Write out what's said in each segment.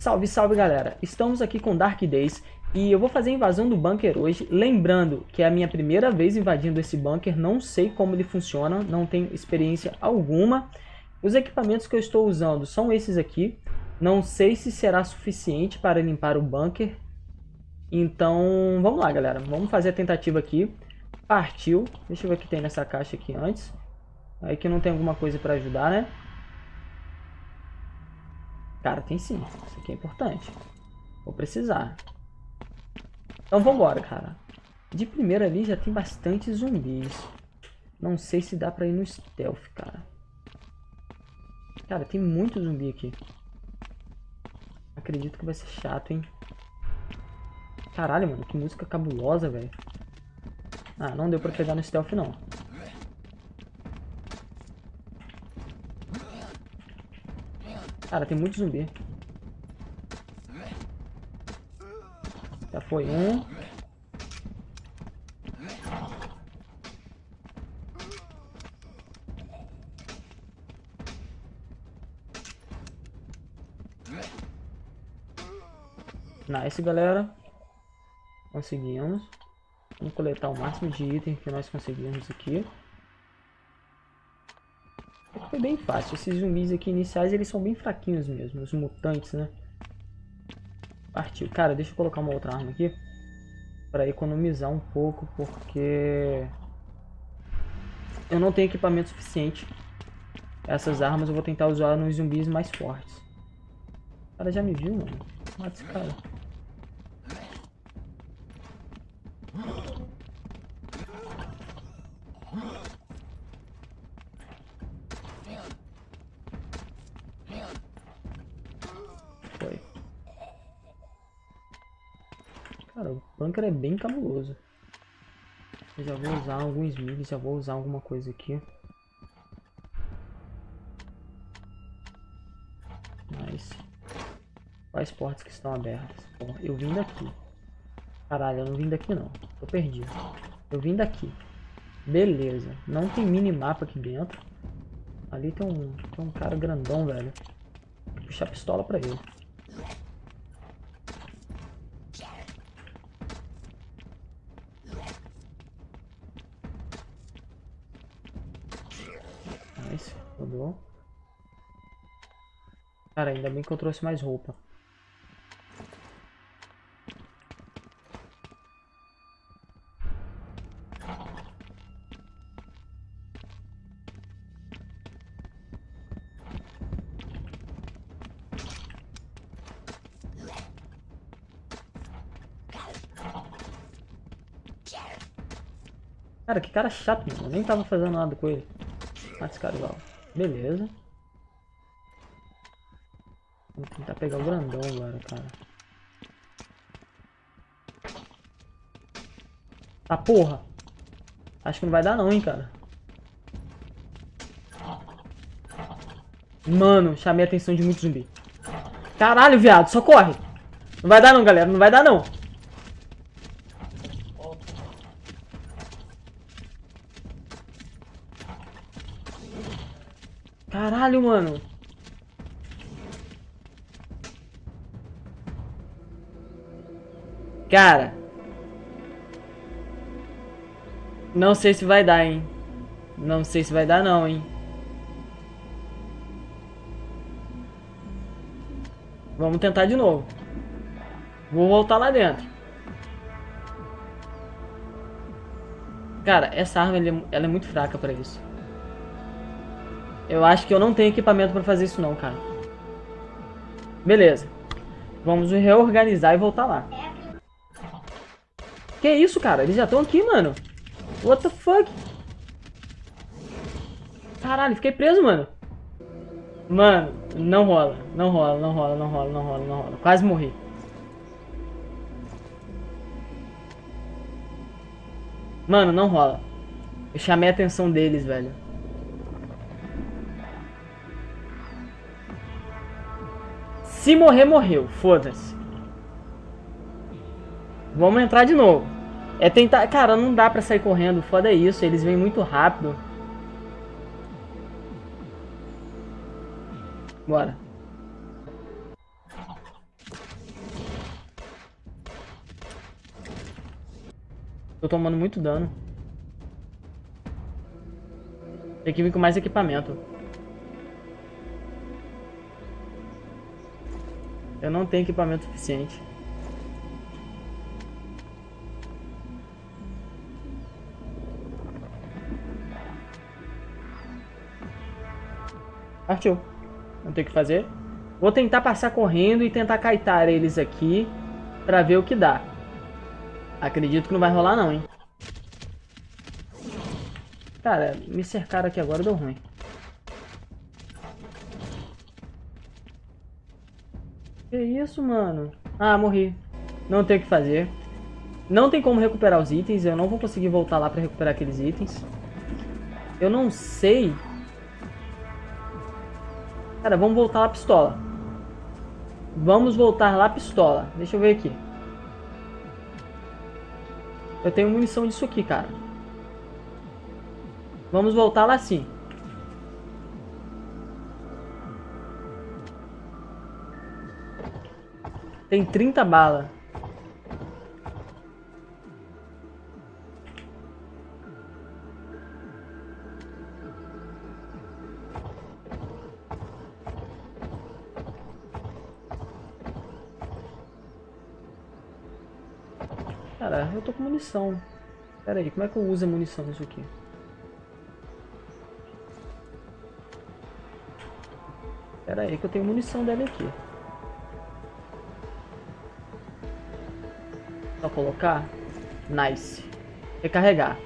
Salve, salve galera! Estamos aqui com Dark Days e eu vou fazer a invasão do bunker hoje, lembrando que é a minha primeira vez invadindo esse bunker, não sei como ele funciona, não tenho experiência alguma. Os equipamentos que eu estou usando são esses aqui, não sei se será suficiente para limpar o bunker, então vamos lá galera, vamos fazer a tentativa aqui. Partiu, deixa eu ver o que tem nessa caixa aqui antes, aí que não tem alguma coisa para ajudar né. Cara, tem sim. Isso aqui é importante. Vou precisar. Então vambora, cara. De primeira ali já tem bastante zumbis. Não sei se dá pra ir no stealth, cara. Cara, tem muito zumbi aqui. Acredito que vai ser chato, hein. Caralho, mano. Que música cabulosa, velho. Ah, não deu pra pegar no stealth, não. Cara, tem muito zumbi. Já foi um. Nice, galera. Conseguimos. Vamos coletar o máximo de item que nós conseguimos aqui bem fácil. Esses zumbis aqui iniciais, eles são bem fraquinhos mesmo. Os mutantes, né? Partiu. Cara, deixa eu colocar uma outra arma aqui. Pra economizar um pouco, porque... Eu não tenho equipamento suficiente. Essas armas eu vou tentar usar nos zumbis mais fortes. O cara já me viu, mano. Mata esse cara. Cara, o bunker é bem cabuloso. Eu já vou usar alguns migs, já vou usar alguma coisa aqui. Mas... Quais portas que estão abertas? Bom, eu vim daqui. Caralho, eu não vim daqui não. Tô perdido. Eu vim daqui. Beleza. Não tem minimapa aqui dentro. Ali tem um, tem um cara grandão, velho. Vou puxar a pistola pra ele. Cara, ainda bem que eu trouxe mais roupa. Cara, que cara chato, mano. Eu nem tava fazendo nada com ele. Mata esse cara. Beleza. Pegar o grandão agora, cara. Tá porra. Acho que não vai dar não, hein, cara. Mano, chamei a atenção de muito zumbi. Caralho, viado, só corre. Não vai dar não, galera, não vai dar não. Caralho, mano. Cara. Não sei se vai dar, hein. Não sei se vai dar não, hein. Vamos tentar de novo. Vou voltar lá dentro. Cara, essa arma ela é muito fraca pra isso. Eu acho que eu não tenho equipamento pra fazer isso não, cara. Beleza. Vamos reorganizar e voltar lá. Que isso, cara? Eles já estão aqui, mano. What the fuck? Caralho, fiquei preso, mano. Mano, não rola. Não rola, não rola, não rola, não rola, não rola. Quase morri. Mano, não rola. Eu chamei a atenção deles, velho. Se morrer, morreu. Foda-se. Vamos entrar de novo. É tentar... Cara, não dá pra sair correndo. Foda é isso. Eles vêm muito rápido. Bora. Tô tomando muito dano. Tem que vir com mais equipamento. Eu não tenho equipamento suficiente. Partiu. Não tem o que fazer. Vou tentar passar correndo e tentar kaitar eles aqui pra ver o que dá. Acredito que não vai rolar não, hein. Cara, me cercaram aqui agora, deu ruim. Que isso, mano? Ah, morri. Não tem o que fazer. Não tem como recuperar os itens. Eu não vou conseguir voltar lá pra recuperar aqueles itens. Eu não sei Cara, vamos voltar lá pistola. Vamos voltar lá pistola. Deixa eu ver aqui. Eu tenho munição disso aqui, cara. Vamos voltar lá sim. Tem 30 balas. Munição. Pera aí, como é que eu uso a munição nisso aqui? Pera aí que eu tenho munição dela aqui. Só colocar. Nice. Recarregar.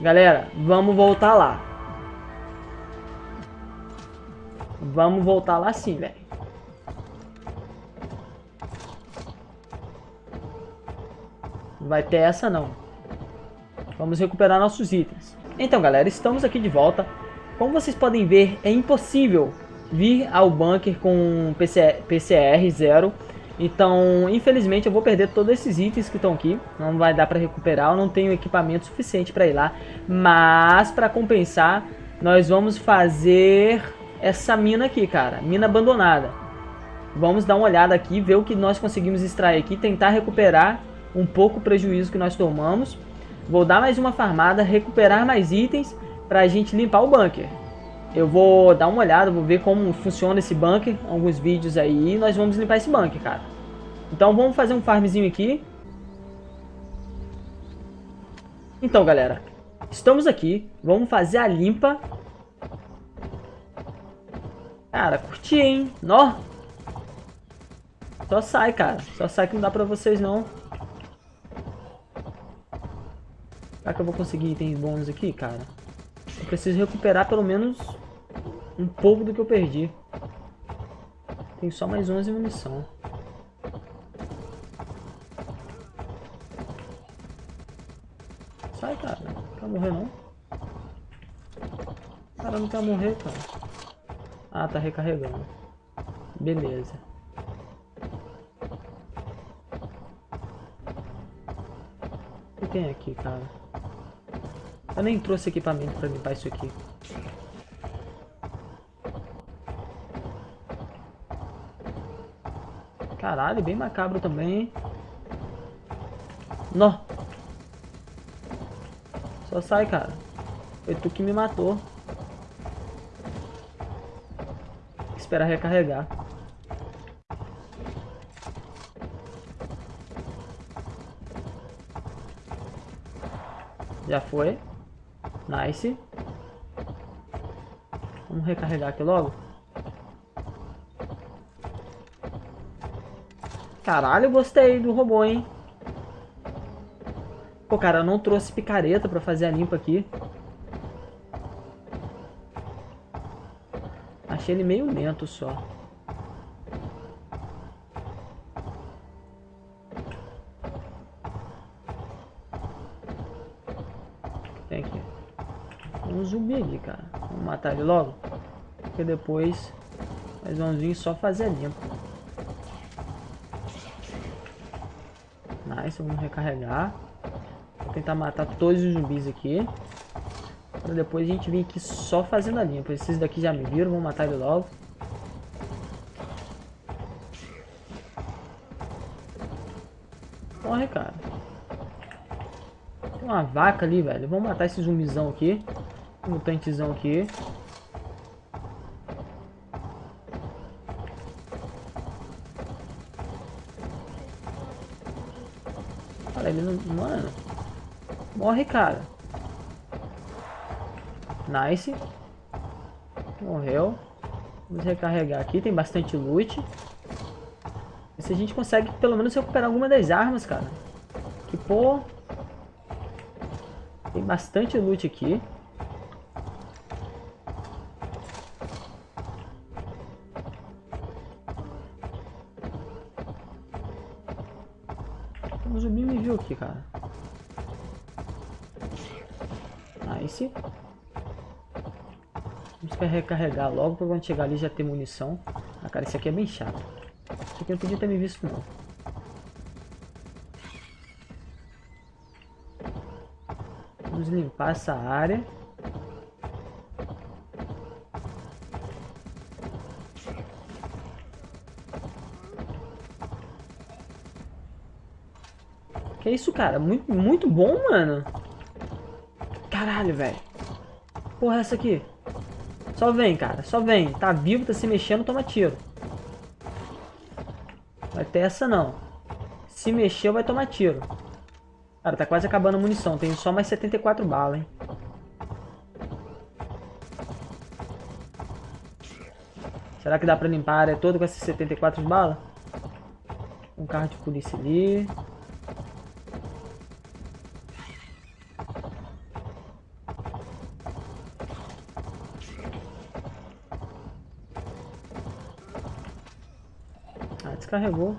Galera, vamos voltar lá. Vamos voltar lá sim, velho. Não vai ter essa não. Vamos recuperar nossos itens. Então galera, estamos aqui de volta. Como vocês podem ver, é impossível vir ao bunker com PC, PCR zero. Então, infelizmente, eu vou perder todos esses itens que estão aqui. Não vai dar para recuperar, eu não tenho equipamento suficiente para ir lá. Mas, para compensar, nós vamos fazer essa mina aqui, cara. Mina abandonada. Vamos dar uma olhada aqui, ver o que nós conseguimos extrair aqui, tentar recuperar um pouco o prejuízo que nós tomamos. Vou dar mais uma farmada, recuperar mais itens para a gente limpar o bunker. Eu vou dar uma olhada, vou ver como funciona esse bunker, alguns vídeos aí, e nós vamos limpar esse bunker, cara. Então vamos fazer um farmzinho aqui. Então, galera, estamos aqui, vamos fazer a limpa. Cara, curti, hein? Nó! Só sai, cara. Só sai que não dá pra vocês, não. Será que eu vou conseguir itens bônus aqui, cara? Eu preciso recuperar pelo menos um pouco do que eu perdi. Tem só mais 11 munição. Sai, cara. Não quer morrer, não? Cara, não quer morrer, cara. Ah, tá recarregando. Beleza. O que tem aqui, cara? Eu nem trouxe equipamento pra limpar isso aqui. Caralho, bem macabro também. Nó. Só sai, cara. Foi tu que me matou. Esperar recarregar. Já foi. Nice. Vamos recarregar aqui logo. Caralho, gostei do robô, hein? Pô, cara, eu não trouxe picareta pra fazer a limpa aqui. Achei ele meio lento só. um zumbi ali, cara. Vamos matar ele logo. Porque depois nós vamos vir só fazer limpo. Nice, vamos recarregar. Vou tentar matar todos os zumbis aqui. Pra depois a gente vir aqui só fazendo a limpa. Esses daqui já me viram, vamos matar ele logo. Morre, cara. uma vaca ali, velho. Vamos matar esse zumbizão aqui. Mutantezão aqui. Cara, ele não... Mano. Morre, cara. Nice. Morreu. Vamos recarregar aqui. Tem bastante loot. Se a gente consegue pelo menos recuperar alguma das armas, cara. Que, pô... Tem bastante loot aqui. Cara. Nice. Vamos recarregar logo pra quando chegar ali já ter munição. Ah, cara, esse aqui é bem chato. Esse aqui não podia ter me visto, não. Vamos limpar essa área. Que isso, cara? Muito, muito bom, mano. Caralho, velho. Porra, essa aqui? Só vem, cara. Só vem. Tá vivo, tá se mexendo, toma tiro. Vai ter essa não. Se mexeu, vai tomar tiro. Cara, tá quase acabando a munição. Tenho só mais 74 balas, hein. Será que dá pra limpar a área toda com essas 74 balas? Um carro de polícia ali. Descarregou.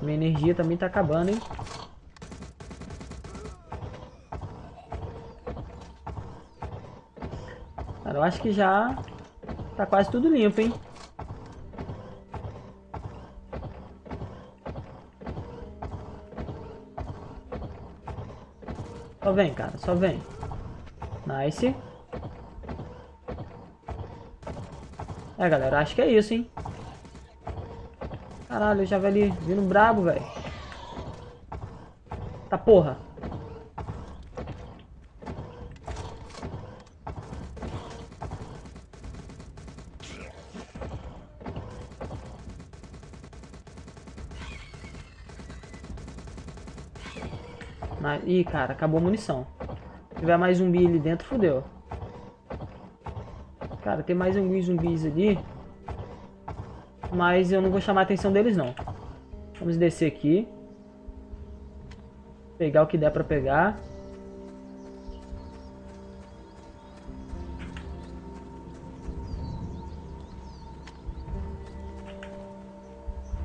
Minha energia também tá acabando, hein? Cara, eu acho que já tá quase tudo limpo, hein? Só vem, cara, só vem. Nice. É, galera, acho que é isso, hein? Caralho, o javali vindo brabo, velho. Tá porra. Mas, ih, cara, acabou a munição. Se tiver mais zumbi ali dentro, fodeu. Cara, tem mais alguns zumbis ali. Mas eu não vou chamar a atenção deles, não. Vamos descer aqui. Pegar o que der pra pegar.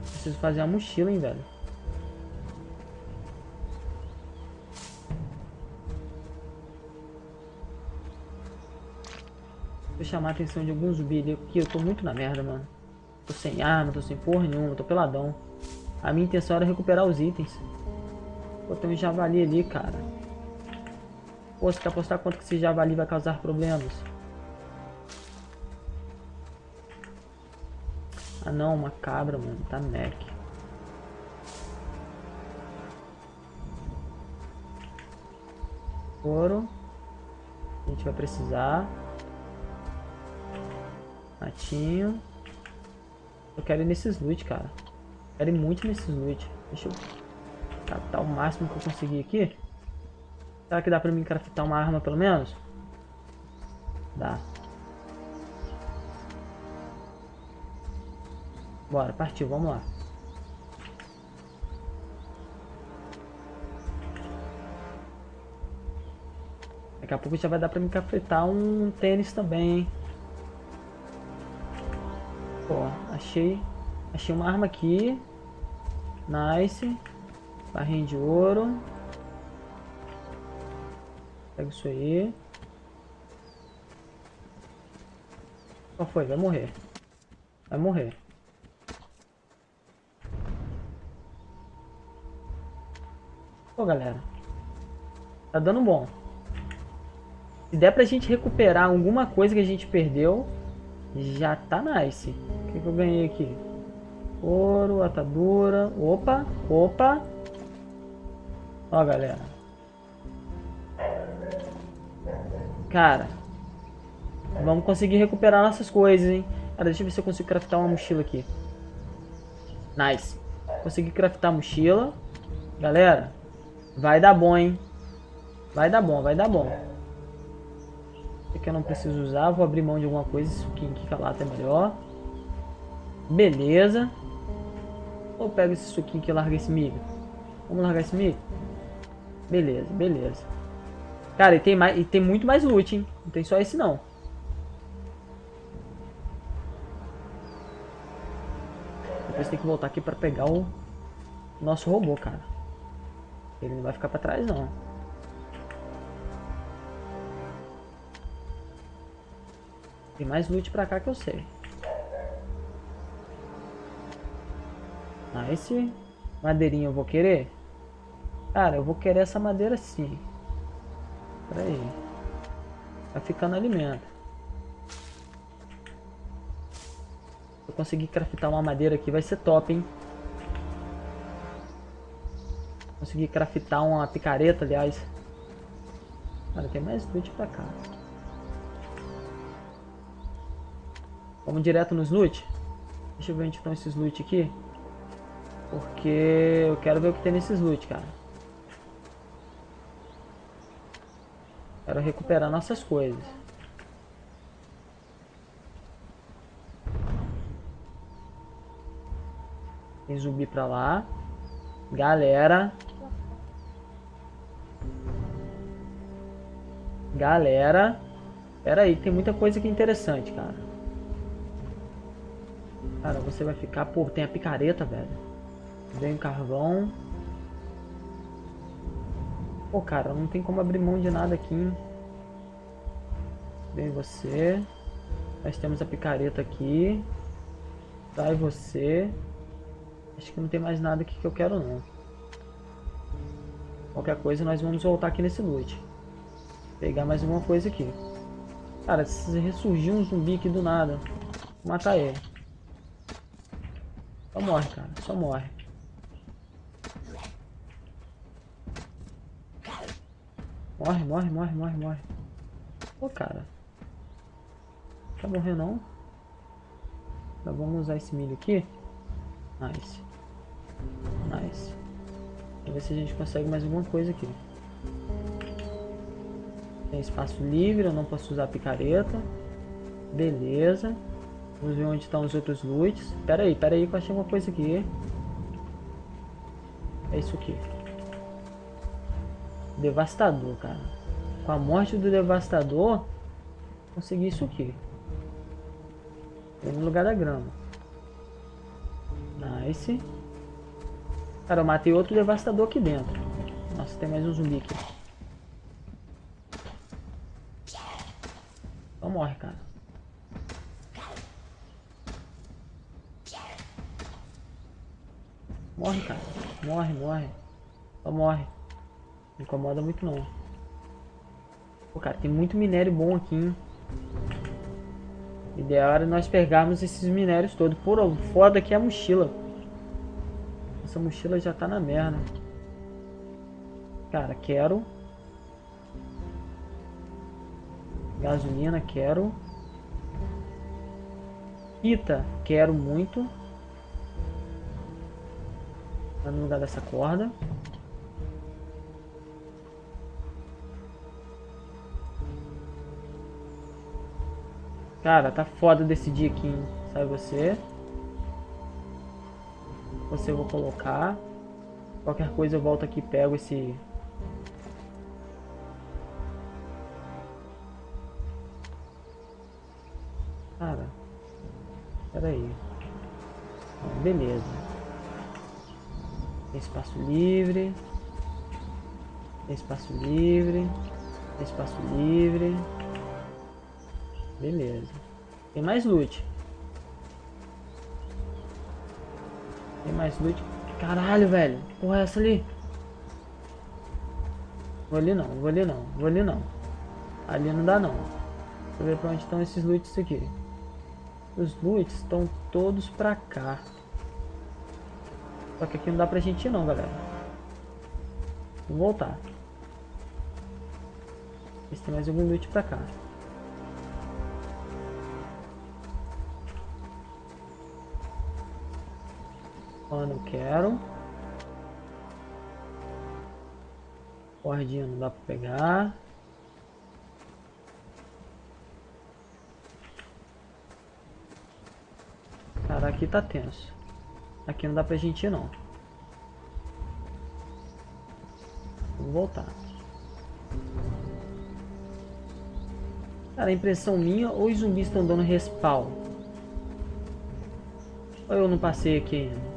Preciso fazer a mochila, hein, velho. Vou chamar a atenção de alguns zumbi ali, porque eu tô muito na merda, mano. Tô sem arma, tô sem porra nenhuma, tô peladão. A minha intenção era recuperar os itens. Pô, tem um javali ali, cara. Pô, você quer apostar quanto que esse javali vai causar problemas? Ah não, uma cabra, mano. Tá mec. Ouro. A gente vai precisar. Matinho. Eu quero ir nesses loot, cara. Quero ir muito nesses loot. Deixa eu captar o máximo que eu conseguir aqui. Será que dá pra mim craftar uma arma pelo menos? Dá. Bora, partiu, vamos lá. Daqui a pouco já vai dar pra me craftar um tênis também, hein? Achei. Achei uma arma aqui. Nice. Barrinha de ouro. Pega isso aí. Qual foi? Vai morrer. Vai morrer. Pô, galera. Tá dando bom. Se der pra gente recuperar alguma coisa que a gente perdeu, já tá nice. Que, que eu ganhei aqui? Ouro, atadura. Opa, opa. Ó, galera. Cara, vamos conseguir recuperar nossas coisas, hein? Cara, deixa eu ver se eu consigo craftar uma mochila aqui. Nice. Consegui craftar a mochila. Galera, vai dar bom, hein? Vai dar bom, vai dar bom. Esse aqui eu não preciso usar. Vou abrir mão de alguma coisa. Suquinho aqui calata é melhor. Beleza. Ou pego esse suquinho aqui e larga esse milho. Vamos largar esse milho? Beleza, beleza. Cara, e tem, mais, e tem muito mais loot, hein? Não tem só esse, não. Depois tem que voltar aqui pra pegar o nosso robô, cara. Ele não vai ficar pra trás, não. Tem mais loot pra cá que eu sei. Esse madeirinho eu vou querer? Cara, eu vou querer essa madeira sim. Pera aí. Vai ficando alimento. Se eu conseguir craftar uma madeira aqui, vai ser top, hein? Conseguir craftar uma picareta, aliás. Cara, tem mais loot pra cá. Vamos direto nos loot? Deixa eu ver onde estão esses loot aqui. Porque eu quero ver o que tem nesses loot, cara. Quero recuperar nossas coisas. Tem zumbi pra lá. Galera. Galera. Pera aí, tem muita coisa aqui interessante, cara. Cara, você vai ficar... Pô, tem a picareta, velho. Vem carvão. Pô, cara, não tem como abrir mão de nada aqui. Vem você. Nós temos a picareta aqui. Sai você. Acho que não tem mais nada aqui que eu quero, não. Qualquer coisa, nós vamos voltar aqui nesse loot. Pegar mais alguma coisa aqui. Cara, se ressurgir um zumbi aqui do nada, matar ele. Só morre, cara. Só morre. Morre, morre, morre, morre, morre. Pô, cara. Quer morrer não? Então vamos usar esse milho aqui. Nice. Nice. Vamos ver se a gente consegue mais alguma coisa aqui. Tem espaço livre, eu não posso usar picareta. Beleza. Vamos ver onde estão os outros loots. Pera aí, pera aí que eu achei uma coisa aqui. É isso aqui. Devastador, cara. Com a morte do Devastador, consegui isso aqui. no lugar da grama. Nice. Cara, eu matei outro Devastador aqui dentro. Nossa, tem mais um zumbi aqui. Então morre, cara. Morre, cara. Morre, morre. Só morre. Não incomoda muito não. Pô, cara, tem muito minério bom aqui, hein? Ideal era nós pegarmos esses minérios todos. Por foda aqui é a mochila. Essa mochila já tá na merda. Cara, quero. Gasolina, quero. Fita, quero muito. Tá no lugar dessa corda. Cara, tá foda decidir aqui, hein? Sabe você? Você eu vou colocar. Qualquer coisa eu volto aqui e pego esse... Cara. Pera aí. Beleza. Tem espaço livre. Tem espaço livre. Tem espaço livre. Beleza. Tem mais loot. Tem mais loot. Caralho, velho. Porra, é essa ali? Vou ali não, vou ali não, vou ali não. Ali não dá não. Deixa eu ver pra onde estão esses loots aqui. Os loots estão todos pra cá. Só que aqui não dá pra gente ir não, galera. Vou voltar. Ver se tem mais algum loot pra cá. Ó, não quero. Cordinha não dá pra pegar. Cara, aqui tá tenso. Aqui não dá pra gente ir, não. Vamos voltar. Cara, impressão minha, ou os zumbis estão dando respawn. Ou eu não passei aqui ainda.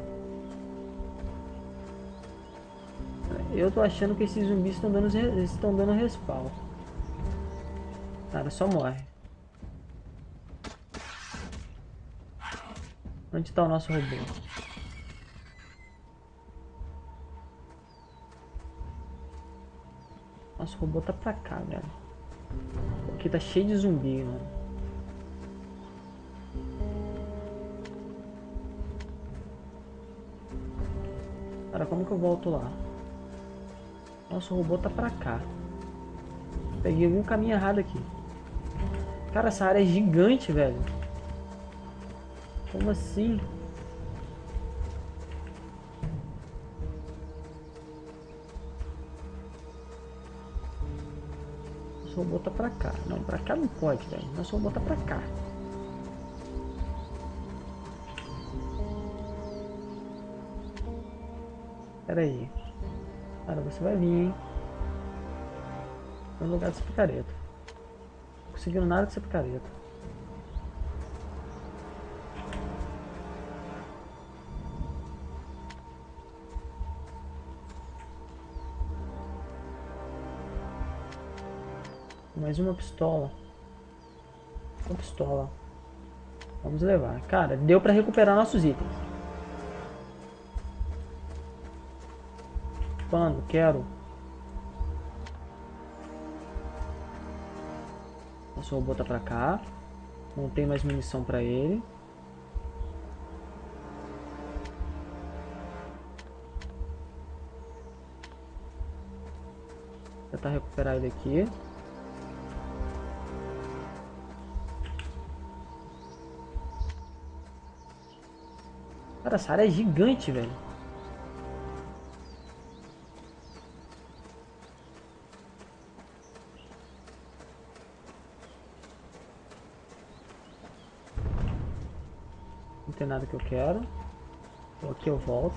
Eu tô achando que esses zumbis estão dando, estão dando respawn. Cara, só morre. Onde está o nosso robô? Nosso robô tá pra cá, velho. Aqui tá cheio de zumbi, mano. Cara, como que eu volto lá? Nosso robô tá pra cá. Peguei algum caminho errado aqui. Cara, essa área é gigante, velho. Como assim? Nosso robô tá pra cá. Não, pra cá não pode, velho. Nosso robô tá pra cá. Pera aí. Cara, você vai vir, hein? No lugar dessa picareta. Não conseguindo nada dessa picareta. Mais uma pistola. Uma pistola. Vamos levar. Cara, deu pra recuperar nossos itens. Pano, quero. Nosso robô tá pra cá. Não tem mais munição pra ele. Tentar recuperar ele aqui. Cara, essa área é gigante, velho. Nada que eu quero. Então aqui eu volto.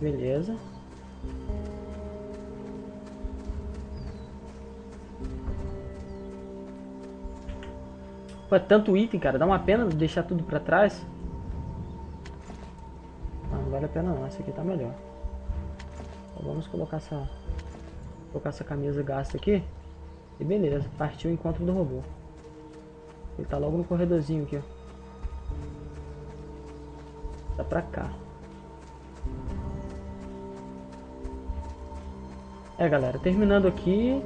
Beleza. Pô, é tanto item, cara. Dá uma pena deixar tudo pra trás. Não, não vale a pena não. Essa aqui tá melhor. Então vamos colocar essa... Colocar essa camisa gasta aqui. E beleza. Partiu o encontro do robô. Ele tá logo no corredorzinho aqui, ó. Tá pra cá. É, galera. Terminando aqui.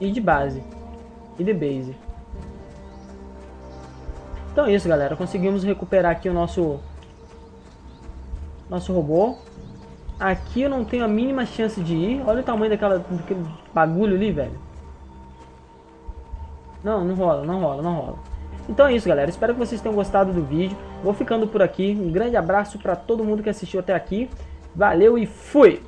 E de base. E de base. Então é isso, galera. Conseguimos recuperar aqui o nosso... Nosso robô. Aqui eu não tenho a mínima chance de ir. Olha o tamanho daquela, daquele bagulho ali, velho. Não, não rola, não rola, não rola. Então é isso, galera. Espero que vocês tenham gostado do vídeo. Vou ficando por aqui. Um grande abraço para todo mundo que assistiu até aqui. Valeu e fui!